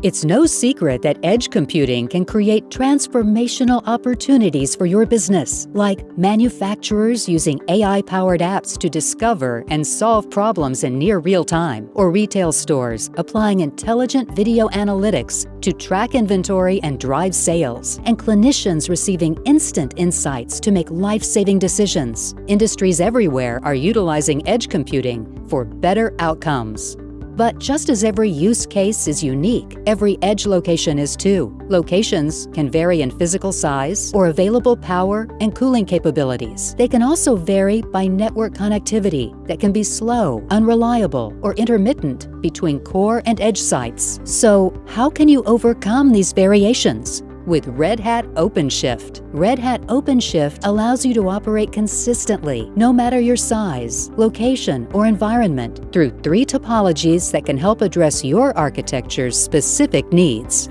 It's no secret that edge computing can create transformational opportunities for your business, like manufacturers using AI-powered apps to discover and solve problems in near real time, or retail stores applying intelligent video analytics to track inventory and drive sales, and clinicians receiving instant insights to make life-saving decisions. Industries everywhere are utilizing edge computing for better outcomes. But just as every use case is unique, every edge location is too. Locations can vary in physical size or available power and cooling capabilities. They can also vary by network connectivity that can be slow, unreliable, or intermittent between core and edge sites. So how can you overcome these variations? With Red Hat OpenShift. Red Hat OpenShift allows you to operate consistently, no matter your size, location, or environment, through three topologies that can help address your architecture's specific needs.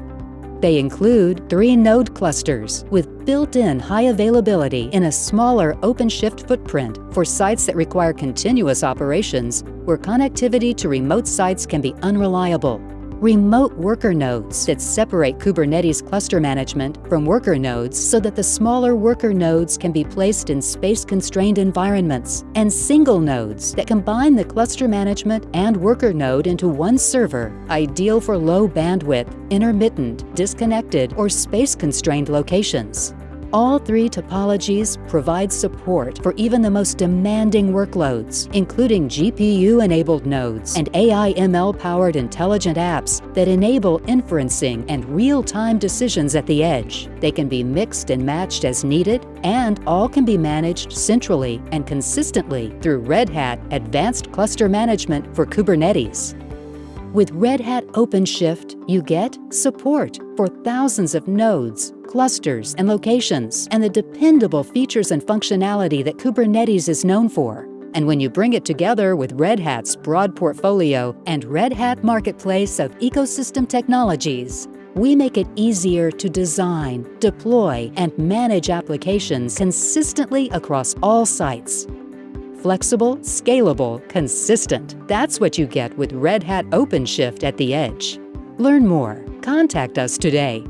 They include three node clusters with built-in high availability in a smaller OpenShift footprint for sites that require continuous operations where connectivity to remote sites can be unreliable remote worker nodes that separate Kubernetes cluster management from worker nodes so that the smaller worker nodes can be placed in space-constrained environments, and single nodes that combine the cluster management and worker node into one server, ideal for low bandwidth, intermittent, disconnected, or space-constrained locations. All three topologies provide support for even the most demanding workloads, including GPU-enabled nodes and AI-ML-powered intelligent apps that enable inferencing and real-time decisions at the edge. They can be mixed and matched as needed, and all can be managed centrally and consistently through Red Hat Advanced Cluster Management for Kubernetes. With Red Hat OpenShift, you get support for thousands of nodes, clusters, and locations, and the dependable features and functionality that Kubernetes is known for. And when you bring it together with Red Hat's broad portfolio and Red Hat marketplace of ecosystem technologies, we make it easier to design, deploy, and manage applications consistently across all sites. Flexible, scalable, consistent. That's what you get with Red Hat OpenShift at the edge. Learn more. Contact us today